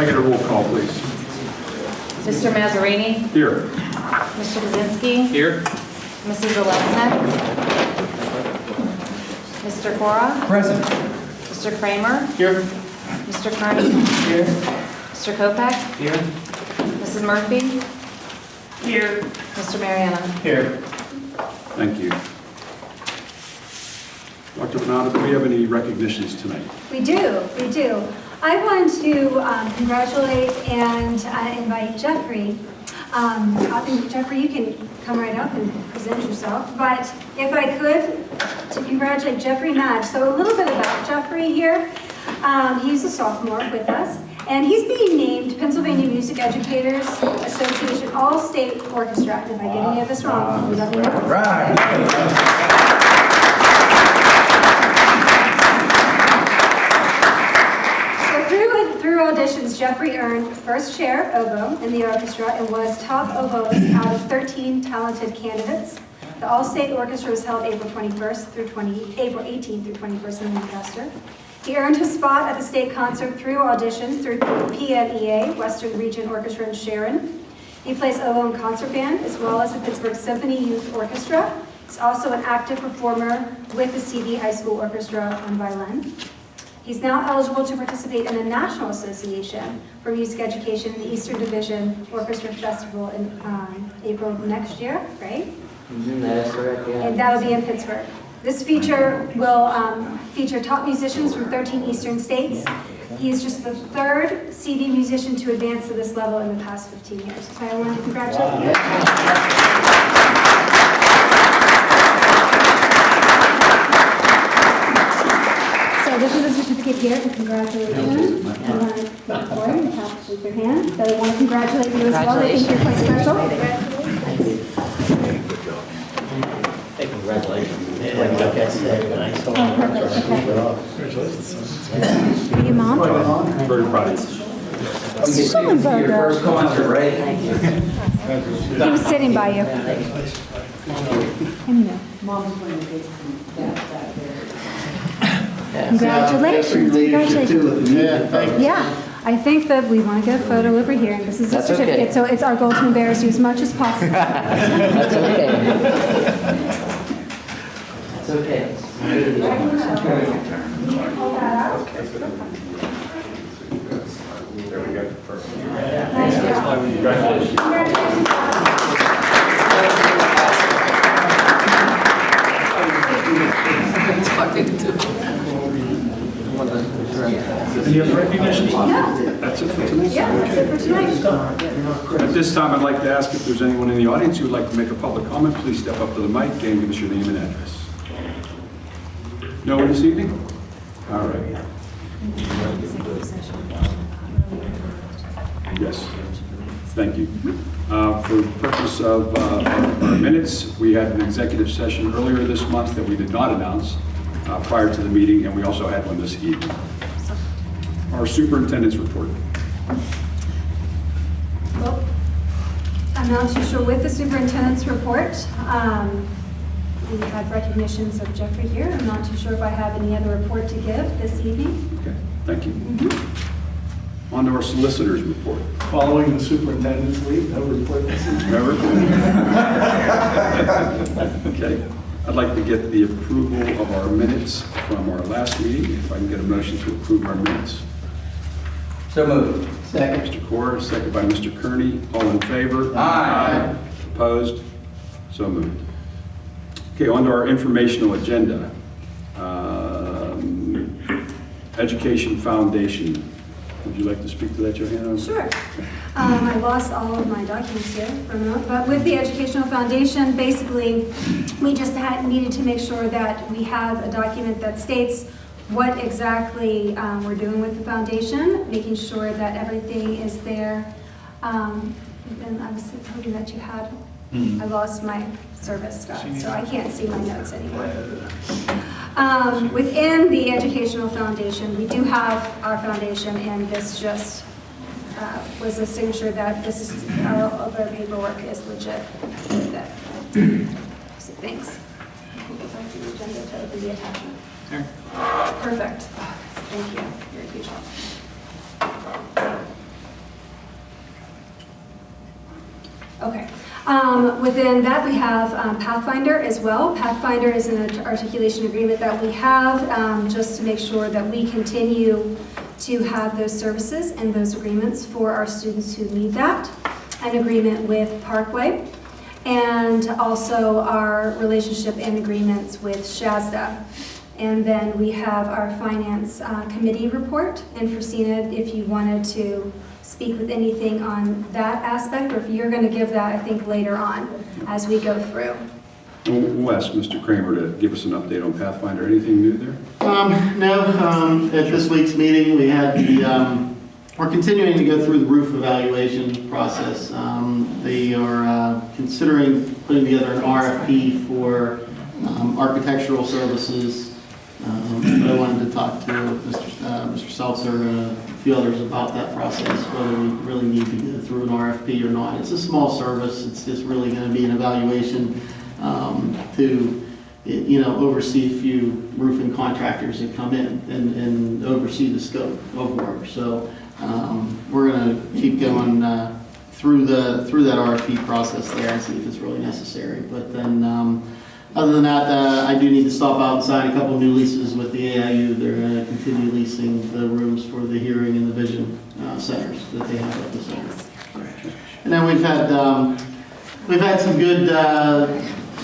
I get a roll call, please? Mr. Mazzarini? Here. Mr. Kaczynski? Here. Mrs. Zalesnik? Mr. Cora? Present. Mr. Kramer? Here. Mr. Kearney? Here. Mr. Kopeck? Here. Mrs. Murphy? Here. Mr. Mariano? Here. Thank you. Dr. Benado, do we have any recognitions tonight? We do, we do. I want to um, congratulate and uh, invite Jeffrey. Um, I think, Jeffrey, you can come right up and present yourself, but if I could, to congratulate Jeffrey Madge. So a little bit about Jeffrey here. Um, He's a sophomore with us, and he's being named Pennsylvania Music Educators Association All-State Orchestra. If I get any of this wrong, let me know. Right. So through, through auditions, Jeffrey earned first chair oboe in the orchestra and was top oboist out of 13 talented candidates. The All-State Orchestra was held April 21st through 20, April 18th through 21st in Lancaster. He earned his spot at the state concert through auditions through PMEA, Western Region Orchestra in Sharon. He plays oboe in concert band as well as the Pittsburgh Symphony Youth Orchestra. He's also an active performer with the CV High School Orchestra on violin. He's now eligible to participate in the National Association for Music Education in the Eastern Division Orchestra Festival in um, April of next year, right? That is correct, yeah. And that'll be in Pittsburgh. This feature will um, feature top musicians from 13 eastern states. He is just the third CV musician to advance to this level in the past 15 years. So I want to congratulate you. So this is a certificate here to congratulate you. You want to come forward and pass with your hand. So I want to congratulate you as well. I think you're quite special. Hey, congratulations. Like I said, nice Oh, perfect, okay. Are you mom? Very proud of you. Sullenberger. Your first concert, right? He was sitting by you. I know. Congratulations, congratulations. Yeah, I think that we want to get a photo over here, and this is a That's okay. certificate, so it's our goal to embarrass you as much as possible. That's okay. That's okay. There we go. Perfect. Any other recognitions? That's it for tonight? Yeah, that's it for tonight. At this time, I'd like to ask if there's anyone in the audience who would like to make a public comment, please step up to the mic and give us your name and address. No one this evening? All right. Yes, thank you. Uh, For the purpose of uh, our minutes, we had an executive session earlier this month that we did not announce uh, prior to the meeting, and we also had one this evening. Our superintendent's report. Well, I'm not too sure with the superintendent's report. Um, We had recognitions of Jeffrey here. I'm not too sure if I have any other report to give this evening. Okay, thank you. On to our solicitor's report. Following the superintendent's lead, no report this evening. Remember? Okay, I'd like to get the approval of our minutes from our last meeting, if I can get a motion to approve our minutes. So moved. Second. Mr. Corr, second by Mr. Kearney, all in favor? Aye. Opposed? So moved. Okay, on to our informational agenda. Um, Education Foundation, would you like to speak to that, Johanna? Sure. Um, I lost all of my documents here for a minute, but with the Educational Foundation, basically, we just had, needed to make sure that we have a document that states what exactly um, we're doing with the foundation, making sure that everything is there. Um, And I was hoping that you had, I lost my service, Scott, so I can't see my notes anymore. Um, Within the Educational Foundation, we do have our foundation, and this just uh, was a signature that this is, our other paperwork is legit with it. So thanks. Go back to the agenda to open the attachment. Perfect. Thank you. You're a. Okay. Um, within that, we have um, Pathfinder as well. Pathfinder is an articulation agreement that we have um, just to make sure that we continue to have those services and those agreements for our students who need that. An agreement with Parkway and also our relationship and agreements with SHASDA. And then we have our Finance uh, Committee report. And Christina, if you wanted to speak with anything on that aspect, or if you're going to give that, I think, later on as we go through. We'll we'll ask Mr. Kramer to give us an update on Pathfinder. Anything new there? Um, no, um, at this week's meeting, we had the, um, we're continuing to go through the roof evaluation process. Um, they are, uh, considering putting together an RFP for, um, architectural services. Um, I wanted to talk to Mr. uh, Mr. Seltzer and a few others about that process, whether we really need to go through an RFP or not. It's a small service, it's just really gonna be an evaluation, um, to, you know, oversee a few roofing contractors that come in and, and oversee the scope of work. So, um, we're gonna keep going, uh, through the, through that RFP process there and see if it's really necessary. But then, um, other than that, uh, I do need to stop out and sign a couple new leases with the AIU. They're gonna continue leasing the rooms for the hearing and the vision, uh, centers that they have at the center. And then we've had, um, we've had some good, uh,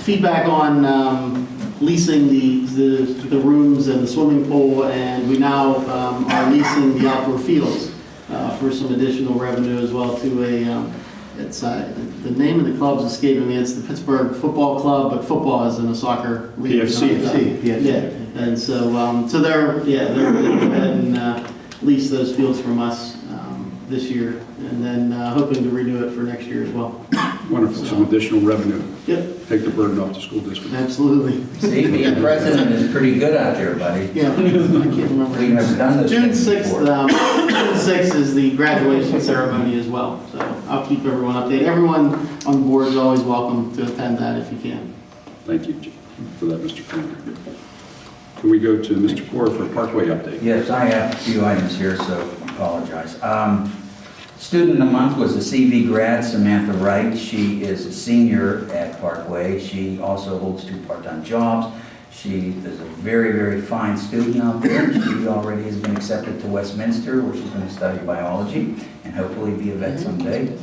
feedback on, um, leasing the, the, the rooms and the swimming pool, and we now, um, are leasing the outdoor fields, uh, for some additional revenue as well to a, um, it's, uh, the name of the club's escaping me, it's the Pittsburgh Football Club, but football is in a soccer league. PFC. PFC, yeah, and so, um, so they're, yeah, they're gonna go ahead and, uh, lease those fields from us, um, this year, and then, uh, hoping to renew it for next year as well. Wonderful, some additional revenue. Yep, Take the burden off the school district. absolutely. See, being president is pretty good out there, buddy. Yeah, I can't remember. We've done this June thing sixth, before. um, June sixth is the graduation ceremony as well, so I'll keep everyone updated. Everyone on the board is always welcome to attend that if you can. Thank you for that, Mr. Kramer. Can we go to Mr. Core for a Parkway update? Yes, I have a few items here, so apologize. Um, Student of the month was a CV grad, Samantha Wright. She is a senior at Parkway. She also holds two part-time jobs. She is a very, very fine student out there. She already has been accepted to Westminster, where she's going to study biology and hopefully be a vet someday.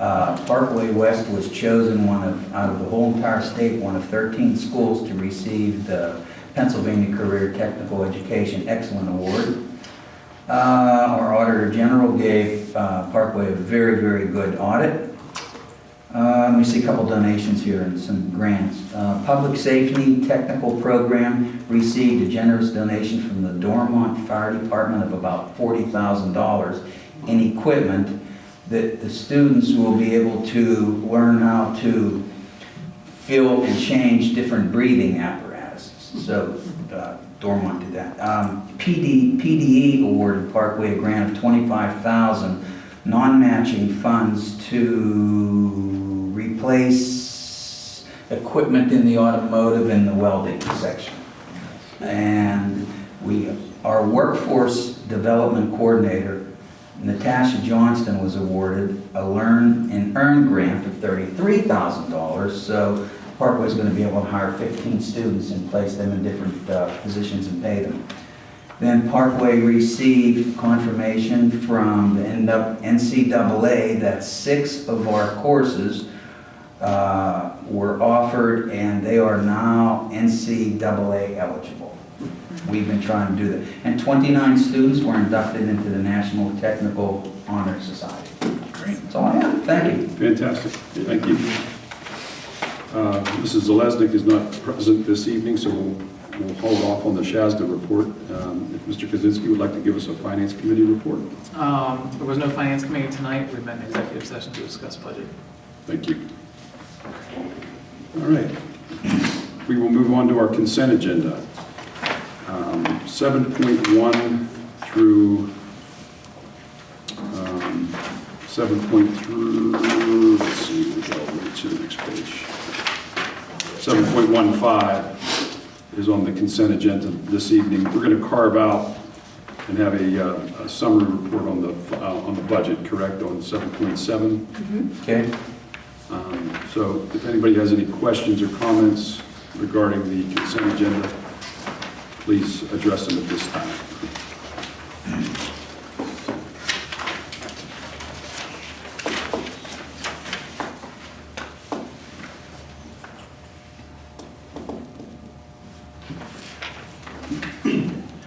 Uh, Parkway West was chosen one of, out of the whole entire state, one of 13 schools to receive the Pennsylvania Career Technical Education Excellent Award. Uh, Our Auditor General gave uh, Parkway a very, very good audit. Uh, We see a couple donations here and some grants. Uh, Public Safety Technical Program received a generous donation from the Dormont Fire Department of about $40,000 in equipment that the students will be able to learn how to fill and change different breathing apparatuses. So Dormont did that. Um, PD, PDE awarded Parkway a grant of 25,000 non-matching funds to replace equipment in the automotive and the welding section. And we, our workforce development coordinator, Natasha Johnston, was awarded a Learn and Earn grant of $33,000. So Parkway's going to be able to hire 15 students and place them in different uh, positions and pay them. Then Parkway received confirmation from the NCAA that six of our courses uh, were offered and they are now NCAA eligible. We've been trying to do that. And 29 students were inducted into the National Technical Honor Society. Great. That's all I have. Thank you. Fantastic, thank you. Uh, Mrs. Zalesnik is not present this evening, so we'll we'll hold off on the SHASDA report. Um, If Mr. Kaczynski would like to give us a Finance Committee report, Um, There was no finance committee tonight. We met in executive session to discuss budget. thank you. All right, we will move on to our consent agenda. Um, 7.1 through um, 7.3, let's see, we'll go to the next page. 7.15 is on the consent agenda this evening. We're going to carve out and have a uh, a summary report on the, uh, on the budget, correct, on 7.7? Okay? Um, So if anybody has any questions or comments regarding the consent agenda, please address them at this time.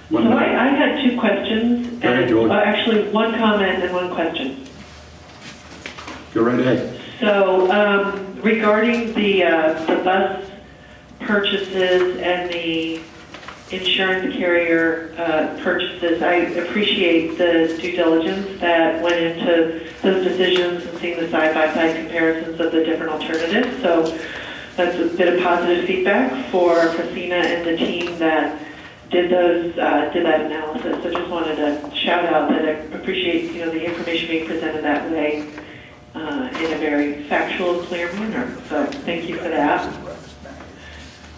One So minute. I, I had two questions. Go ahead, and- Julie. uh, Actually, one comment and one question. Go right ahead. So um, regarding the, uh, the bus purchases and the insurance carrier uh, purchases, I appreciate the due diligence that went into those decisions and seeing the side-by-side comparisons of the different alternatives. So that's a bit of positive feedback for Christina and the team that did those, uh, did that analysis. So I just wanted to shout out that I appreciate, you know, the information being presented that way uh, in a very factual, clear manner. So thank you for that.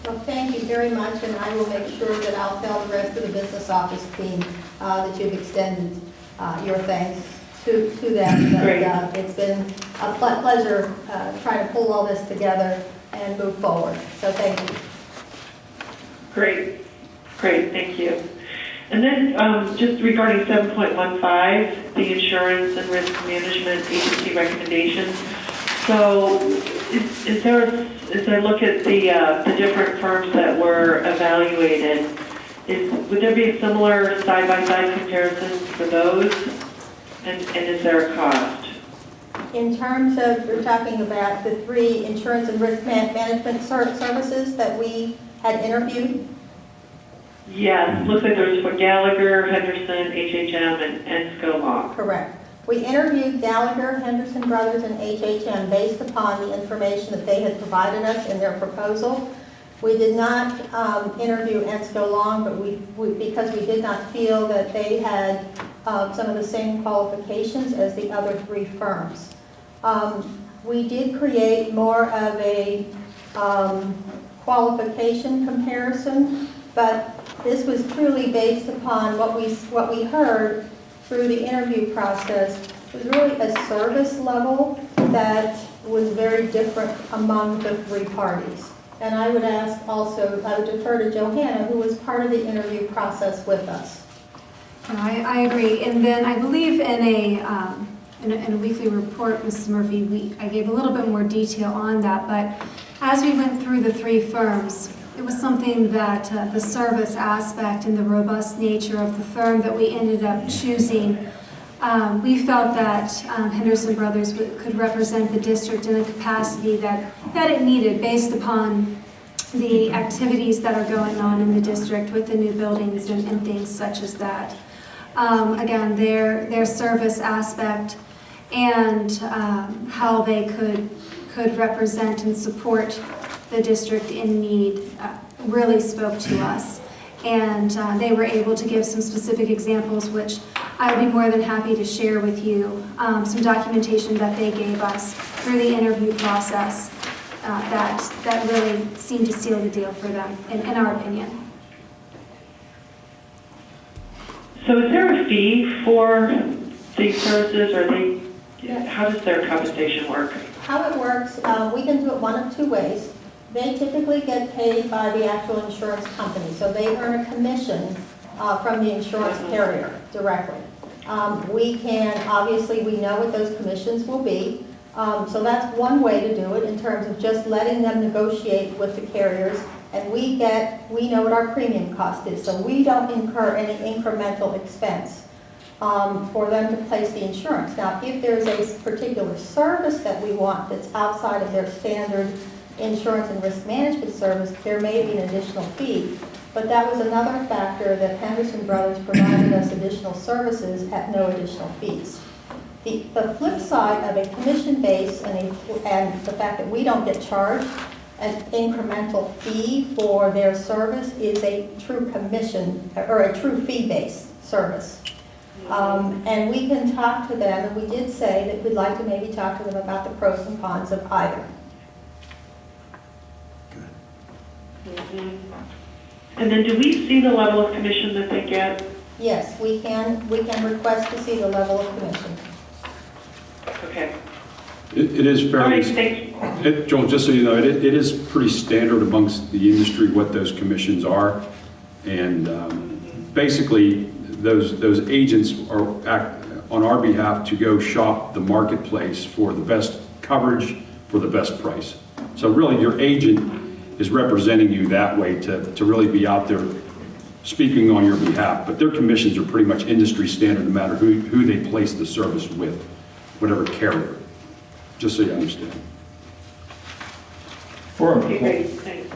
Well, thank you very much, and I will make sure that I'll tell the rest of the business office team uh, that you've extended uh, your thanks to to them. But, uh, It's been a ple- pleasure uh, trying to pull all this together and move forward, so thank you. Great, great, thank you. And then um, just regarding 7.15, the insurance and risk management agency recommendations. So is is there, as I look at the, uh, the different firms that were evaluated, is, would there be a similar side-by-side comparison for those? And and is there a cost? In terms of, we're talking about the three insurance and risk man- management services that we had interviewed. Yes, looks like there's for Gallagher, Henderson, HHM, and and Scobach. Correct. We interviewed Gallagher, Henderson Brothers, and HHM based upon the information that they had provided us in their proposal. We did not um, interview Ensco Long, but we, we- because we did not feel that they had uh, some of the same qualifications as the other three firms. Um, We did create more of a um, qualification comparison, but this was truly based upon what we, what we heard through the interview process It was really a service level that was very different among the three parties. And I would ask also, I would defer to Johanna, who was part of the interview process with us. I, I agree. And then I believe in a, um, in a, in a weekly report, Mrs. Murphy, we, I gave a little bit more detail on that, but as we went through the three firms, it was something that uh, the service aspect and the robust nature of the firm that we ended up choosing, um, we felt that um, Henderson Brothers could represent the district in a capacity that, that it needed based upon the activities that are going on in the district with the new buildings and, and things such as that. Um, again, their, their service aspect and, um, how they could, could represent and support the district in need, uh, really spoke to us. And, uh, they were able to give some specific examples, which I would be more than happy to share with you, um, some documentation that they gave us through the interview process, uh, that, that really seemed to seal the deal for them, in, in our opinion. So is there a fee for these services, or they, how does their compensation work? How it works, uh, we can do it one of two ways. They typically get paid by the actual insurance company, so they earn a commission uh, from the insurance carrier directly. Um, We can, obviously, we know what those commissions will be, Um, so that's one way to do it in terms of just letting them negotiate with the carriers. And we get, we know what our premium cost is, so we don't incur any incremental expense um, for them to place the insurance. Now, if there's a particular service that we want that's outside of their standard insurance and risk management service, there may be an additional fee. But that was another factor that Henderson Brothers provided us additional services at no additional fees. The, the flip side of a commission base and, a- and the fact that we don't get charged an incremental fee for their service is a true commission, or a true fee-based service. Um, And we can talk to them, and we did say that we'd like to maybe talk to them about the pros and cons of either. And then do we see the level of commission that they get? Yes, we can, we can request to see the level of commission. Okay. It it is fairly... right. It- Joel, just so you know, it it is pretty standard amongst the industry what those commissions are. And um, basically, those, those agents are act on our behalf to go shop the marketplace for the best coverage for the best price. So really, your agent is representing you that way to, to really be out there speaking on your behalf. But their commissions are pretty much industry standard, no matter who, who they place the service with, whatever carrier, just so you understand. For, Okay, great, employ- thanks.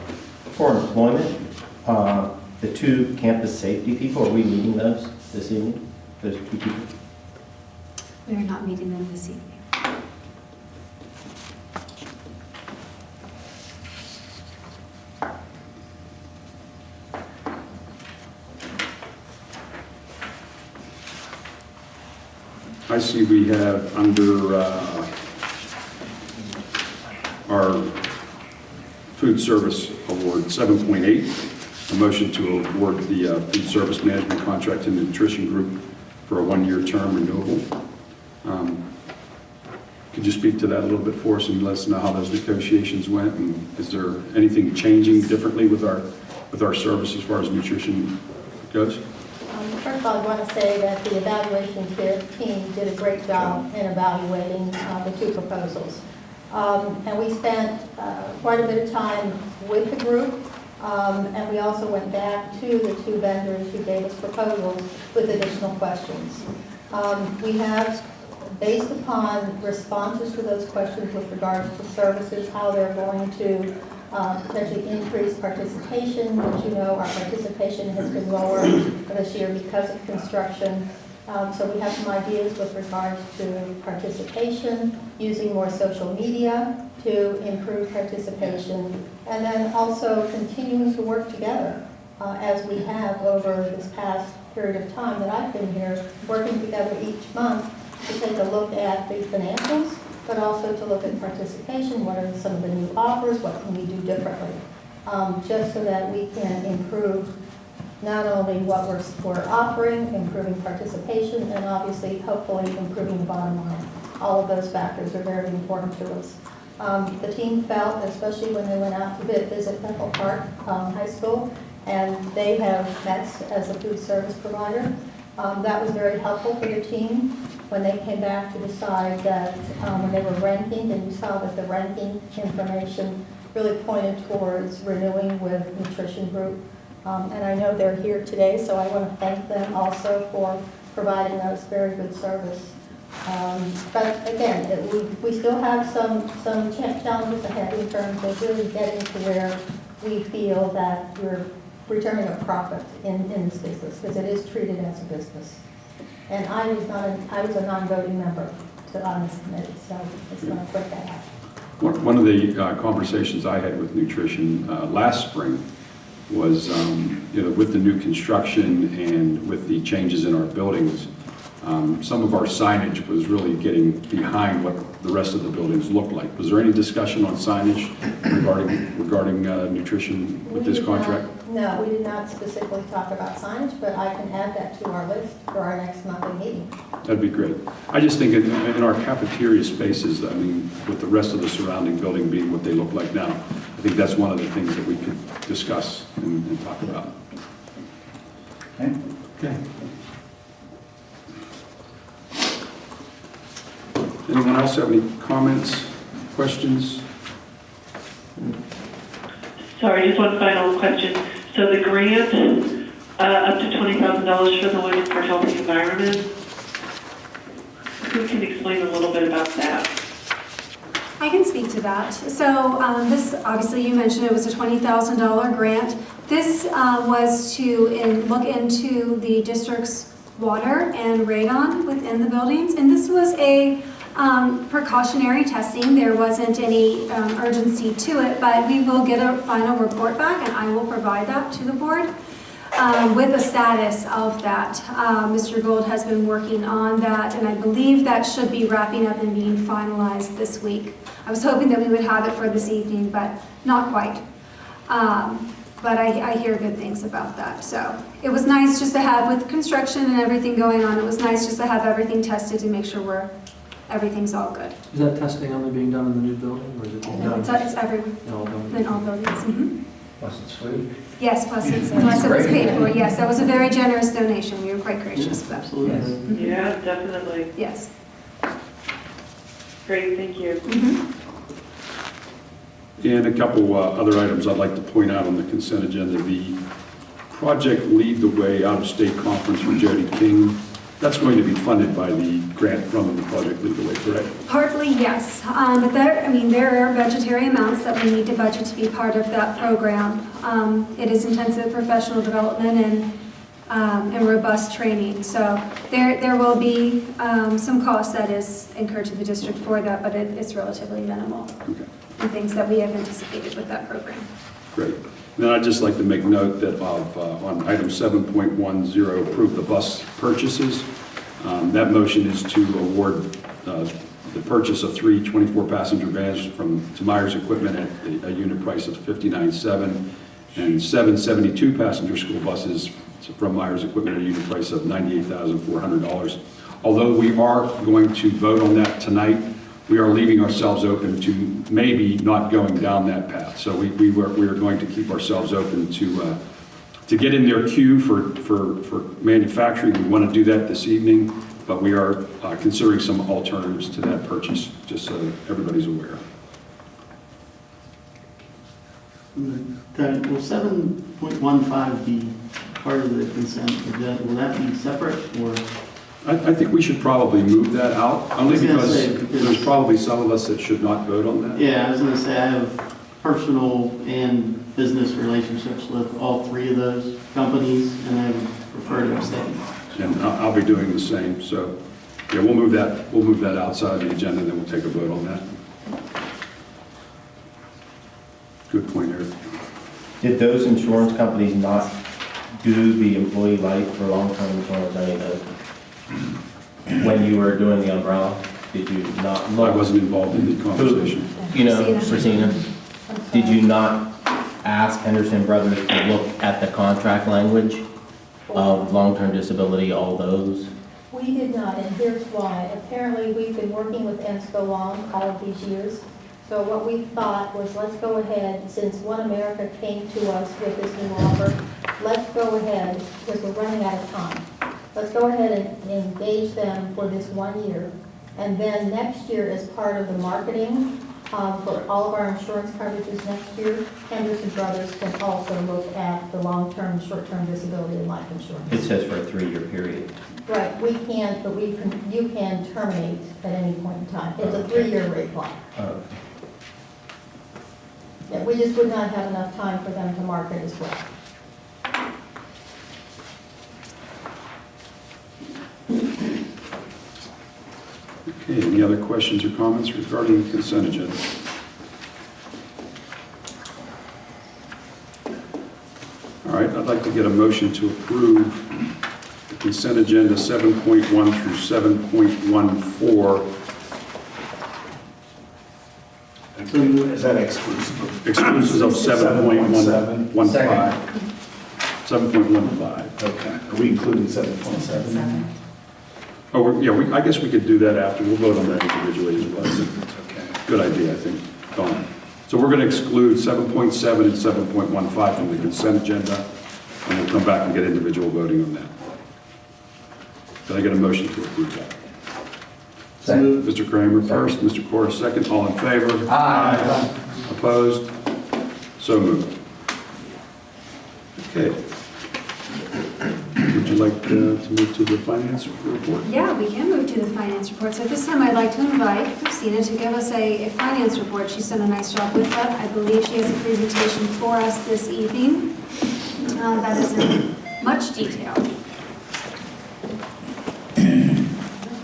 for employment, uh, the two campus safety people, are we meeting those this evening? Those two people? We are not meeting them this evening. I see we have under uh, our food service award, 7.8, a motion to award the uh, food service management contract the nutrition group for a one-year term renewable. Um, Could you speak to that a little bit for us and let us know how those negotiations went? And is there anything changing differently with our, with our service as far as nutrition goes? I want to say that the evaluation team did a great job in evaluating uh, the two proposals. Um, And we spent uh, quite a bit of time with the group, um, and we also went back to the two vendors who gave us proposals with additional questions. Um, We have, based upon responses to those questions with regards to services, how they're going to uh, potentially increase participation. As you know, our participation has been lower this year because of construction. Um, So we have some ideas with regards to participation, using more social media to improve participation, and then also continuing to work together uh, as we have over this past period of time that I've been here, working together each month to take a look at the financials, but also to look at participation, what are some of the new offers, what can we do differently, um, just so that we can improve not only what we're, we're offering, improving participation, and obviously, hopefully, improving the bottom line. All of those factors are very important to us. Um, The team felt, especially when they went out to vi- visit Bethel Park um, High School, and they have Metz as a food service provider, um, that was very helpful for the team when they came back to decide that, um, when they were ranking, and you saw that the ranking information really pointed towards renewing with Nutrition Group. Um, And I know they're here today, so I want to thank them also for providing us very good service. Um, But again, it- we we still have some some challenges ahead in terms of really getting to where we feel that we're returning a profit in in this business, because it is treated as a business. And I was not, a- I was a non-voting member to on this committee, so I just want to put that out. One one of the uh, conversations I had with nutrition uh, last spring was, um, you know, with the new construction and with the changes in our buildings, um, some of our signage was really getting behind what the rest of the buildings looked like. Was there any discussion on signage regarding, regarding uh, nutrition with We this contract? No, we did not specifically talk about signage, but I can add that to our list for our next monthly meeting. That'd be great. I just think in, in our cafeteria spaces, I mean, with the rest of the surrounding building being what they look like now, I think that's one of the things that we could discuss and, and talk about. Okay? Okay. Anyone else have any comments, questions? Sorry, just one final question. So the grant, uh, up to $20,000 for the Women for Healthy Environment, who can explain a little bit about that? I can speak to that. So um, this, obviously, you mentioned it was a $20,000 grant. This uh, was to in- look into the district's water and radon within the buildings. And this was a um, precautionary testing. There wasn't any um, urgency to it, but we will get a final report back, and I will provide that to the board um, with the status of that. Uh, Mr. Gold has been working on that, and I believe that should be wrapping up and being finalized this week. I was hoping that we would have it for this evening, but not quite. Um, But I, I hear good things about that, so it was nice just to have, with construction and everything going on, it was nice just to have everything tested to make sure we're everything's all good. Is that testing only being done in the new building, or is it being No, done It's, it's everywhere, in all buildings? in all buildings. Mhm. Was it sweet? Yes, plus it's, plus it was paid for, yes, that was a very generous donation, we were quite gracious for that. Absolutely. Yeah, definitely. Yes. Great, thank you. Mhm. And a couple uh, other items I'd like to point out on the consent agenda. The Project Lead the Way out-of-state conference for Jody King, that's going to be funded by the grant from the Project Lead the Way, correct? Partly, yes, um, but there, I mean, there are budgetary amounts that we need to budget to be part of that program. Um, It is intensive professional development and, um, and robust training, so there, there will be um, some cost that is incurred to the district for that, but it- it's relatively minimal, Okay. and things that we have anticipated with that program. Great. Then I'd just like to make note that of, uh, on item 7.10, approve the bus purchases. Um, That motion is to award uh, the purchase of three 24-passenger vans from to Myers Equipment at a- a unit price of $59,700 and seven 72-passenger school buses from Myers Equipment at a unit price of $98,400. Although we are going to vote on that tonight, we are leaving ourselves open to maybe not going down that path. So we, we were, we are going to keep ourselves open to, uh, to get in their queue for, for, for manufacturing. We want to do that this evening, but we are uh, considering some alternatives to that purchase, just so everybody's aware. Will seven point one five be part of the consent? Will that be separate or? I, I think we should probably move that out, only was gonna because say, because- there's probably some of us that should not vote on that. Yeah, I was gonna say, I have personal and business relationships with all three of those companies, and I would prefer to abstain. And I'll, I'll be doing the same, so, yeah, we'll move that, we'll move that outside the agenda, and then we'll take a vote on that. Good point, Eric. Did those insurance companies not do the employee life for long-term insurance, any of those? When you were doing the umbrella, did you not I wasn't involved in the conversation. You know, Christina. Christina, did you not ask Henderson Brothers to look at the contract language of long-term disability, all those? We did not, and here's why. Apparently, we've been working with ENSCO long all of these years. So what we thought was, let's go ahead, since One America came to us with this new offer, let's go ahead, because we're running out of time. Let's go ahead and engage them for this one year. And then next year, as part of the marketing um, for all of our insurance coverages next year, Henderson Brothers can also look at the long-term, short-term disability and life insurance. It says for a three-year period. Right, we can't, but we can, you can terminate at any point in time. It's a three-year rate block. Uh, Yeah, we just would not have enough time for them to market as well. Okay, any other questions or comments regarding the consent agenda? All right, I'd like to get a motion to approve the consent agenda 7.1 through 7.14, Is that exclusive? exclusive of 7.15. 7.15. Okay, are we including seven point seven? Oh, we're- yeah, we- I guess we could do that after, we'll vote on that individually as well. Okay. Good idea, I think. Dawn. So we're going to exclude 7.7 and 7.15 from the consent agenda, and we'll come back and get individual voting on that. Can I get a motion to approve that? Second. Mr. Kramer first, Mr. Corr second, all in favor? Aye. Opposed? So moved. Okay. Would like uh, to move to the finance report? Yeah, we can move to the finance report. So this time, I'd like to invite Christina to give us a, a finance report. She's done a nice job with that. I believe she has a presentation for us this evening uh, that is in much detail.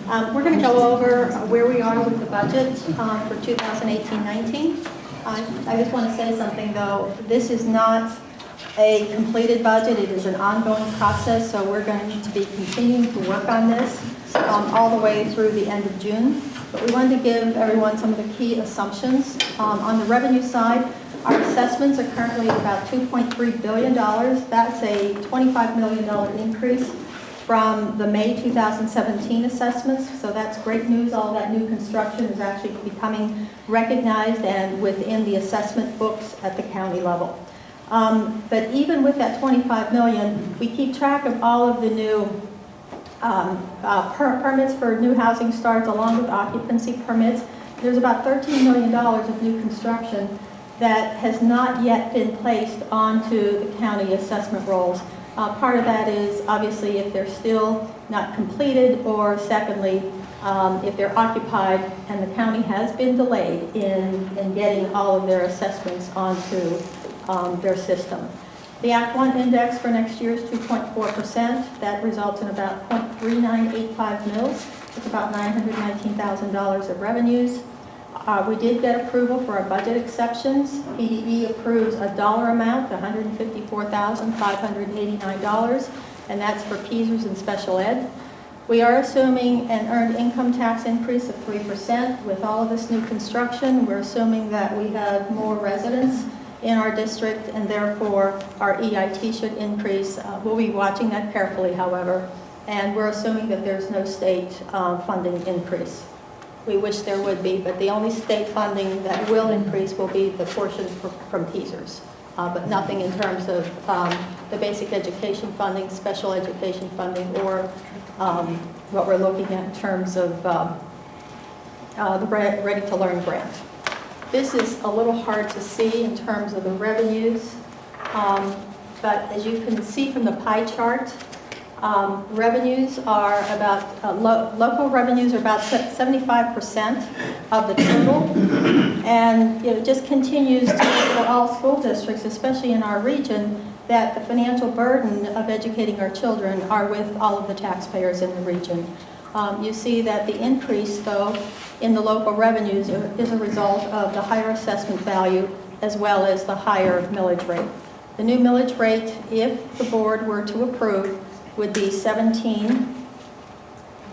Um, We're going to go over where we are with the budget um, for 2018-19. I I just want to say something, though. This is not a completed budget. It is an ongoing process, so we're going to be continuing to work on this um, all the way through the end of June. But we wanted to give everyone some of the key assumptions. Um, On the revenue side, our assessments are currently about $2.3 billion. That's a $25 million increase from the May 2017 assessments, so that's great news. All that new construction is actually becoming recognized and within the assessment books at the county level. Um, But even with that 25 million, we keep track of all of the new um, uh, per- permits for new housing starts along with occupancy permits. There's about $13 million of new construction that has not yet been placed onto the county assessment rolls. Uh, Part of that is obviously if they're still not completed, or secondly, um, if they're occupied and the county has been delayed in, in getting all of their assessments onto um, their system. The Act One index for next year is 2.4%. That results in about .3985 mils. It's about $919,000 of revenues. Uh, We did get approval for our budget exceptions. PDE approves a dollar amount, $154,589, and that's for PSERS and special ed. We are assuming an earned income tax increase of 3%. With all of this new construction, we're assuming that we have more residents in our district, and therefore our EIT should increase. Uh, We'll be watching that carefully, however, and we're assuming that there's no state uh, funding increase. We wish there would be, but the only state funding that will increase will be the portion fr- from PSERS, uh, but nothing in terms of um, the basic education funding, special education funding, or um, what we're looking at in terms of um, uh, the Re- Ready to Learn grant. This is a little hard to see in terms of the revenues, um, but as you can see from the pie chart, um, revenues are about, uh, lo- local revenues are about 75% of the total. And it just continues to, for all school districts, especially in our region, that the financial burden of educating our children are with all of the taxpayers in the region. Um, You see that the increase, though, in the local revenues is a result of the higher assessment value as well as the higher millage rate. The new millage rate, if the board were to approve, would be 17,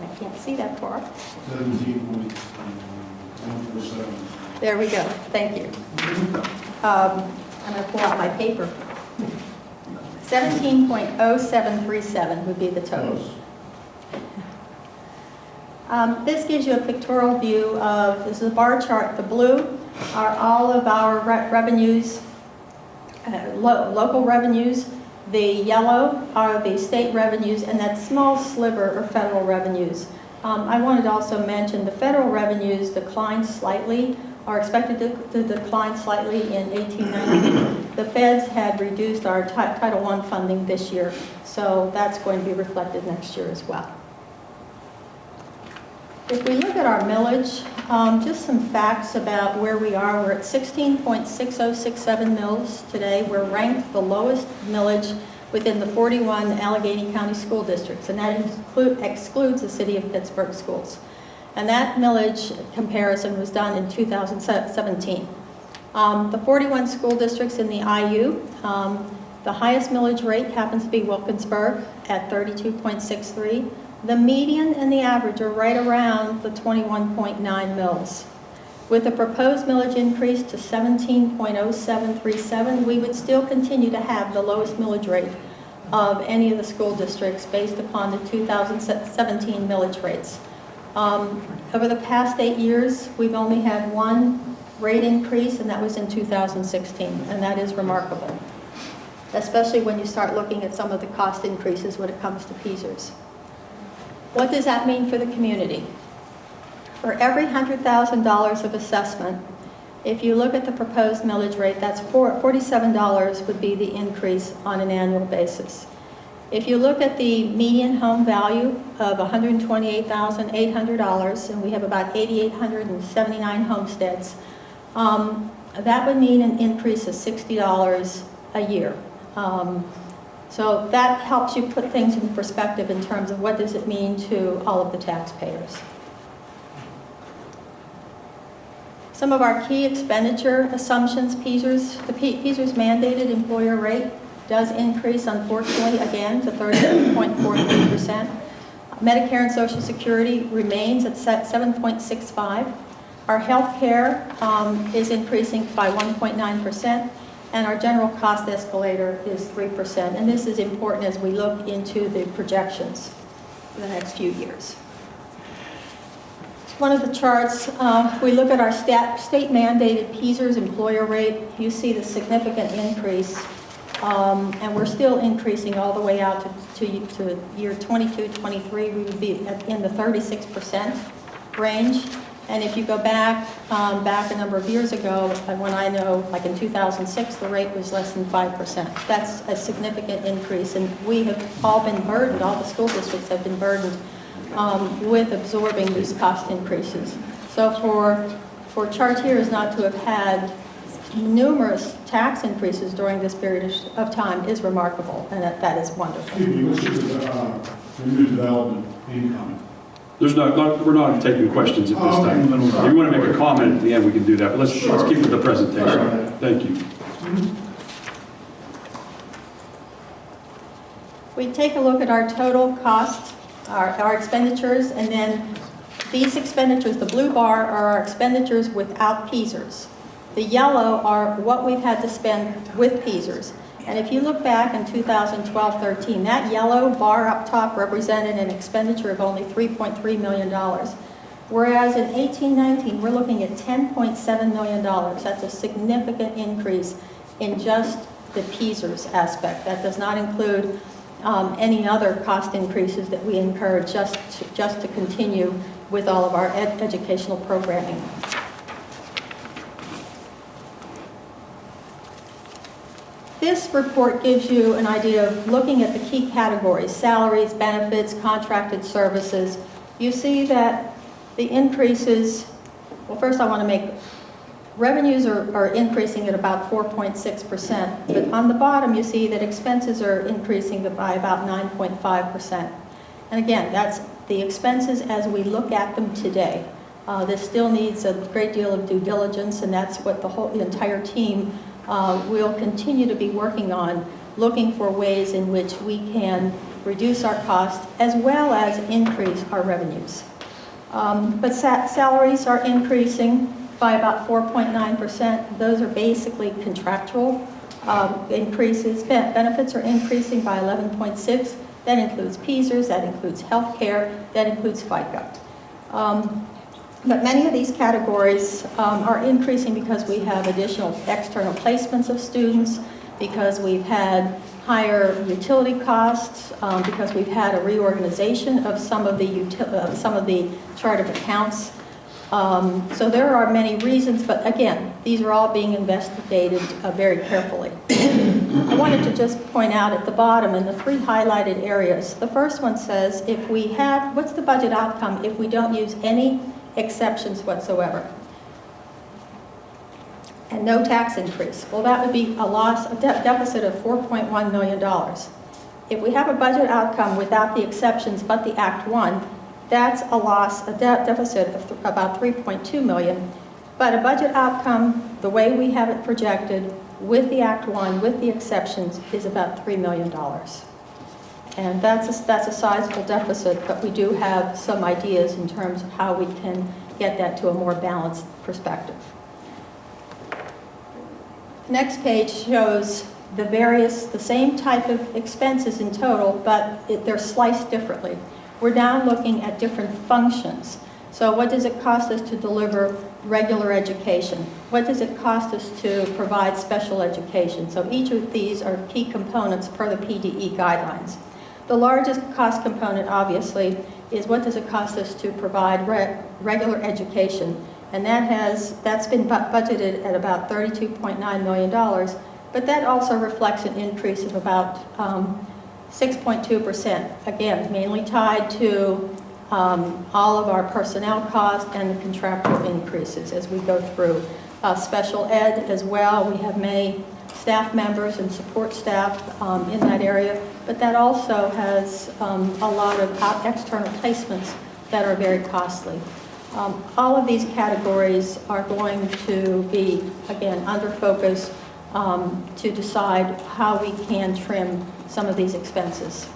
I can't see that far. Seventeen point, one four seven. There we go, thank you. Um, I'm going to pull out my paper. 17.0737 would be the total. Um, This gives you a pictorial view of, this is a bar chart, the blue are all of our re- revenues, uh, lo- local revenues. The yellow are the state revenues, and that small sliver are federal revenues. Um, I wanted to also mention the federal revenues declined slightly, are expected to to decline slightly in 1890. The feds had reduced our Title I funding this year, so that's going to be reflected next year as well. If we look at our millage, um, just some facts about where we are. We're at 16.6067 mills today. We're ranked the lowest millage within the 41 Allegheny County school districts, and that excludes the city of Pittsburgh schools. And that millage comparison was done in 2017. Um, The 41 school districts in the IU, um, the highest millage rate happens to be Wilkinsburg at 32.63. The median and the average are right around the 21.9 mils. With the proposed millage increase to 17.0737, we would still continue to have the lowest millage rate of any of the school districts based upon the 2017 millage rates. Um, Over the past eight years, we've only had one rate increase, and that was in 2016, and that is remarkable, especially when you start looking at some of the cost increases when it comes to PSERS. What does that mean for the community? For every $100,000 of assessment, if you look at the proposed millage rate, that's four- $47 would be the increase on an annual basis. If you look at the median home value of $128,800, and we have about 8,879 homesteads, um, that would mean an increase of $60 a year. Um, So that helps you put things in perspective in terms of what does it mean to all of the taxpayers. Some of our key expenditure assumptions, the P- mandated employer rate does increase unfortunately again to 38.43%. Medicare and Social Security remains at se- 7.65. Our health care um, is increasing by 1.9%, and our general cost escalator is 3%. And this is important as we look into the projections for the next few years. One of the charts, uh, we look at our stat- state mandated PSERS employer rate. You see the significant increase, um, and we're still increasing all the way out to, to, to year 22, 23. We would be in the 36% range. And if you go back, um, back a number of years ago, uh, when I know, like in 2006, the rate was less than 5%. That's a significant increase, and we have all been burdened, all the school districts have been burdened um, with absorbing these cost increases. So for, for Chartiers not to have had numerous tax increases during this period of- time is remarkable, and that, that is wonderful. Excuse me, what's your, uh, new development income? There's no, not- we're not taking questions at this Oh, okay. time. If you want to make a comment at the end, we can do that, but let's, let's keep with the presentation. Sure. Thank you. Mm-hmm. We take a look at our total costs, our, our expenditures, and then these expenditures, the blue bar are our expenditures without PSERS. The yellow are what we've had to spend with PSERS. And if you look back in 2012-13, that yellow bar up top represented an expenditure of only $3.3 million. Whereas in 18-19, we're looking at $10.7 million. That's a significant increase in just the PSERS aspect. That does not include um, any other cost increases that we incur just to, just to continue with all of our ed- educational programming. This report gives you an idea of looking at the key categories, salaries, benefits, contracted services. You see that the increases, well, first I want to make, revenues are, are increasing at about 4.6%, but on the bottom you see that expenses are increasing by about 9.5%. And again, that's the expenses as we look at them today. Uh, This still needs a great deal of due diligence, and that's what the whole, the entire team uh, will continue to be working on, looking for ways in which we can reduce our costs as well as increase our revenues. Um, But sa- salaries are increasing by about 4.9%. Those are basically contractual um, increases. Ben- Benefits are increasing by 11.6. That includes PSERS, that includes health care, that includes FICA. Um, But many of these categories um, are increasing because we have additional external placements of students, because we've had higher utility costs, um, because we've had a reorganization of some of the, uh, some of the chart of accounts. Um, So there are many reasons, but again, these are all being investigated uh, very carefully. I wanted to just point out at the bottom in the three highlighted areas, the first one says if we have, what's the budget outcome if we don't use any exceptions whatsoever? And no tax increase. Well, that would be a loss, a de- deficit of $4.1 million. If we have a budget outcome without the exceptions but the Act One, that's a loss, a de- deficit of about 3.2 million. But a budget outcome, the way we have it projected, with the Act One, with the exceptions, is about $3 million. And that's a, that's a sizable deficit, but we do have some ideas in terms of how we can get that to a more balanced perspective. The Next page shows the various, the same type of expenses in total, but it- they're sliced differently. We're now looking at different functions. So what does it cost us to deliver regular education? What does it cost us to provide special education? So each of these are key components per the PDE guidelines. The largest cost component, obviously, is what does it cost us to provide re- regular education? And that has, that's been bu- budgeted at about $32.9 million, but that also reflects an increase of about um, 6.2%. Again, mainly tied to um, all of our personnel costs and the contractual increases as we go through. Uh, Special ed as well, we have many staff members and support staff um, in that area, but that also has um, a lot of external placements that are very costly. Um, All of these categories are going to be, again, under focus um, to decide how we can trim some of these expenses.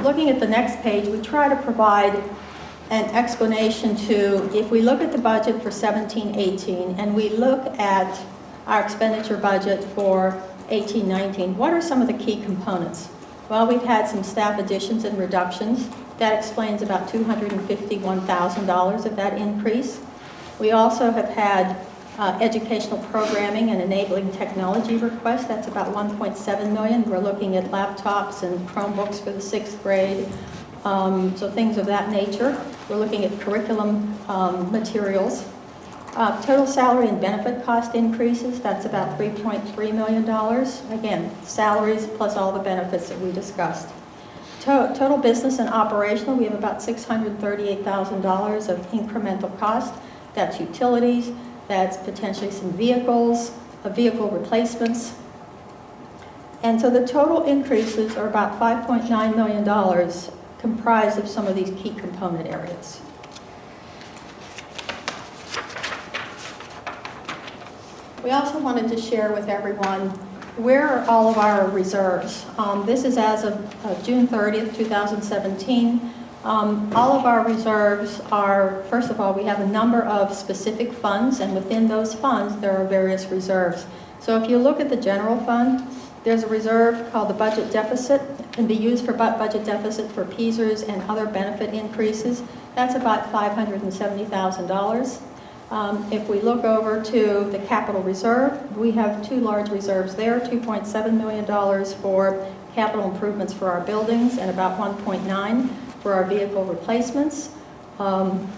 Looking at the next page, we try to provide an explanation to, if we look at the budget for 17-18 and we look at our expenditure budget for 18-19, what are some of the key components? Well, we've had some staff additions and reductions. That explains about $251,000 of that increase. We also have had uh, educational programming and enabling technology requests. That's about 1.7 million. We're looking at laptops and Chromebooks for the sixth grade, um, so things of that nature. We're looking at curriculum um, materials. Uh, Total salary and benefit cost increases, that's about $3.3 million. Again, salaries plus all the benefits that we discussed. To- Total business and operational, we have about $638,000 of incremental cost. That's utilities, that's potentially some vehicles, uh, vehicle replacements. And so the total increases are about $5.9 million comprised of some of these key component areas. We also wanted to share with everyone where are all of our reserves. Um, This is as of uh, June 30th, 2017. Um, All of our reserves are, first of all, we have a number of specific funds, and within those funds, there are various reserves. So if you look at the general fund, there's a reserve called the budget deficit, can be used for budget deficit for PSERS and other benefit increases. That's about $570,000. Um, If we look over to the capital reserve, we have two large reserves there, $2.7 million for capital improvements for our buildings and about 1.9 for our vehicle replacements. Um,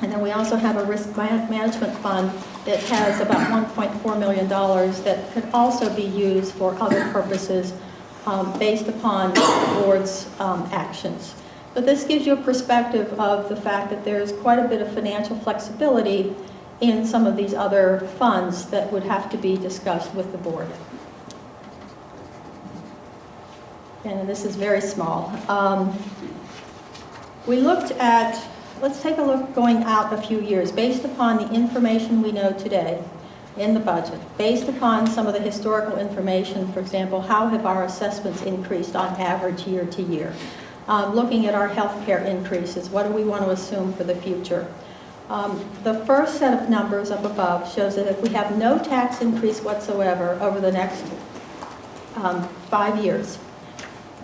And then we also have a risk management fund that has about $1.4 million that could also be used for other purposes um, based upon the board's um, actions. But this gives you a perspective of the fact that there's quite a bit of financial flexibility in some of these other funds that would have to be discussed with the board. And this is very small. Um, We looked at, let's take a look going out a few years, based upon the information we know today in the budget, based upon some of the historical information, for example, how have our assessments increased on average year to year? Um, Looking at our health care increases, what do we want to assume for the future? Um, The first set of numbers up above shows that if we have no tax increase whatsoever over the next um, five years,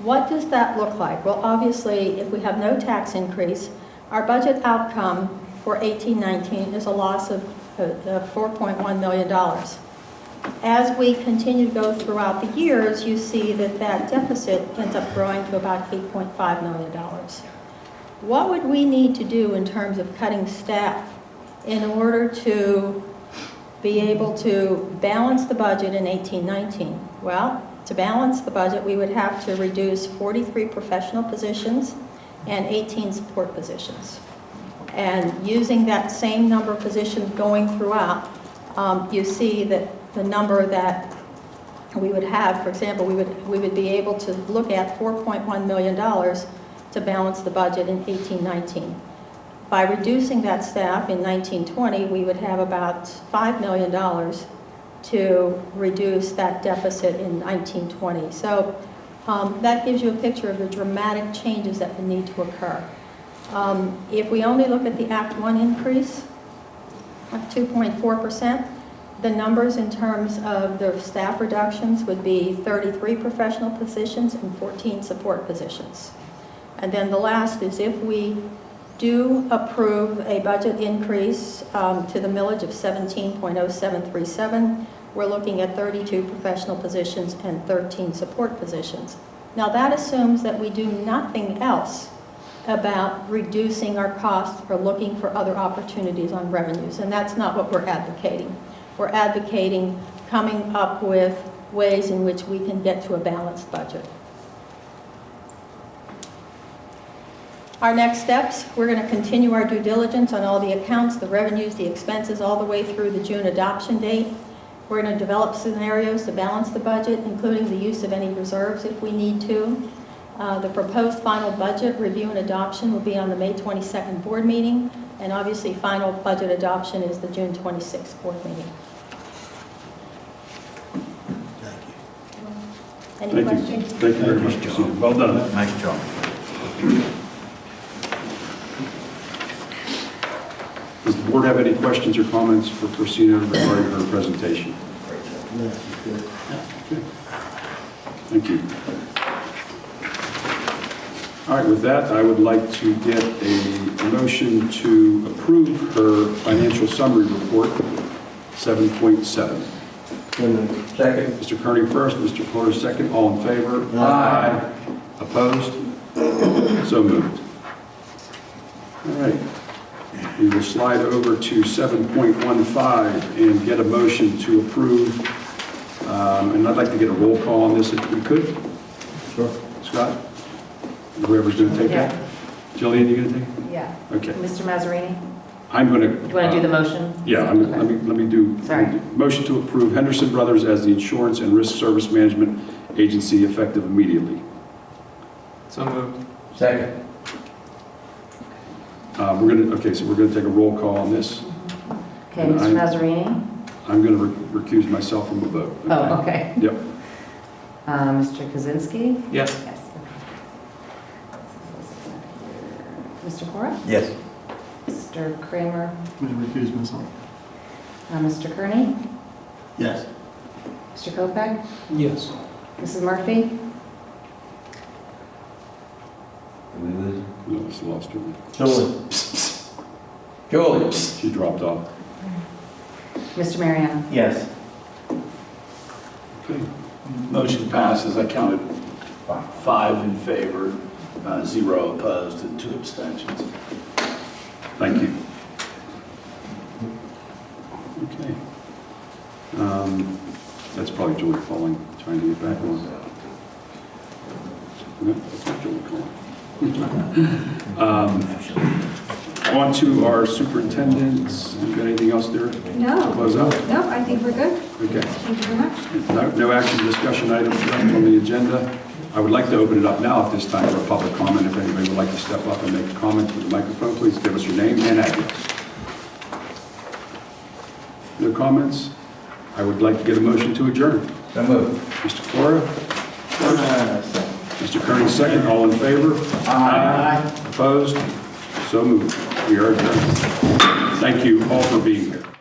what does that look like? Well, obviously, if we have no tax increase, our budget outcome for 1819 is a loss of uh, $4.1 million. As we continue to go throughout the years, you see that that deficit ends up growing to about $8.5 million. What would we need to do in terms of cutting staff in order to be able to balance the budget in 1819? Well, to balance the budget, we would have to reduce 43 professional positions and 18 support positions. And using that same number of positions going throughout, um, you see that the number that we would have, for example, we would, we would be able to look at $4.1 million to balance the budget in 1819. By reducing that staff in 1920, we would have about $5 million to reduce that deficit in 1920. So um, that gives you a picture of the dramatic changes that would need to occur. Um, If we only look at the Act One increase of 2.4%, the numbers in terms of the staff reductions would be 33 professional positions and 14 support positions. And then the last is if we do approve a budget increase um, to the millage of 17.0737, we're looking at 32 professional positions and 13 support positions. Now that assumes that we do nothing else about reducing our costs or looking for other opportunities on revenues, and that's not what we're advocating. We're advocating coming up with ways in which we can get to a balanced budget. Our next steps, we're going to continue our due diligence on all the accounts, the revenues, the expenses, all the way through the June adoption date. We're going to develop scenarios to balance the budget, including the use of any reserves if we need to. Uh, The proposed final budget review and adoption will be on the May 22nd board meeting, and obviously, final budget adoption is the June 26th board meeting. Any Thank you. questions? Thank you very much, Christina. Well done. Nice job. The board have any questions or comments for Christina regarding her presentation? Thank you. All right, with that, I would like to get a motion to approve her financial summary report, 7.7. Second. Mr. Kearney first, Mr. Porter second, all in favor? Aye. Opposed? So moved. All right. We will slide over to 7.15 and get a motion to approve, um, and I'd like to get a roll call on this if we could. Sure. Scott? Whoever's going to take that? Jillian, you going to take it? Yeah. Okay. Mr. Mazzarini? I'm going to... Do you want to do the motion? Yeah, I'm- let me, let me do. Sorry. Motion to approve Henderson Brothers as the Insurance and Risk Service Management Agency effective immediately. So moved. Second. Uh, We're going to, okay, so we're going to take a roll call on this. Okay, Mr. I'm- Mazzarini? I'm going to recuse myself from the vote. Oh, okay. Yep. Uh, Mr. Kaczynski? Yes. Yes. Mr. Cora? Yes. Mr. Kramer? I'm going to recuse myself. Uh, Mr. Kearney? Yes. Mr. Kopak? Yes. Mrs. Murphy? Did we lose her? No, it's lost her. Julie? Julie? She dropped off. Mr. Mariano? Yes. Okay. Motion passes. I counted five in favor, uh, zero opposed, and two abstentions. Thank you. Okay. Um, That's probably Julie calling, trying to get back on. No, that's not Julie calling. Um, On to our superintendents. You got anything else there to No, close up? no, I think we're good. Okay. Thank you very much. No no action discussion items left on the agenda. I would like to open it up now at this time for a public comment. If anybody would like to step up and make a comment to the microphone, please give us your name and address. No comments? I would like to get a motion to adjourn. So moved. Mr. Cora? Mr. Kearney, second. All in favor? Aye. Opposed? So moved. We are adjourned. Thank you all for being here.